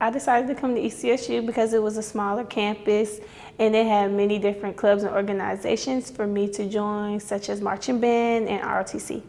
I decided to come to ECSU because it was a smaller campus and it had many different clubs and organizations for me to join, such as marching band and ROTC.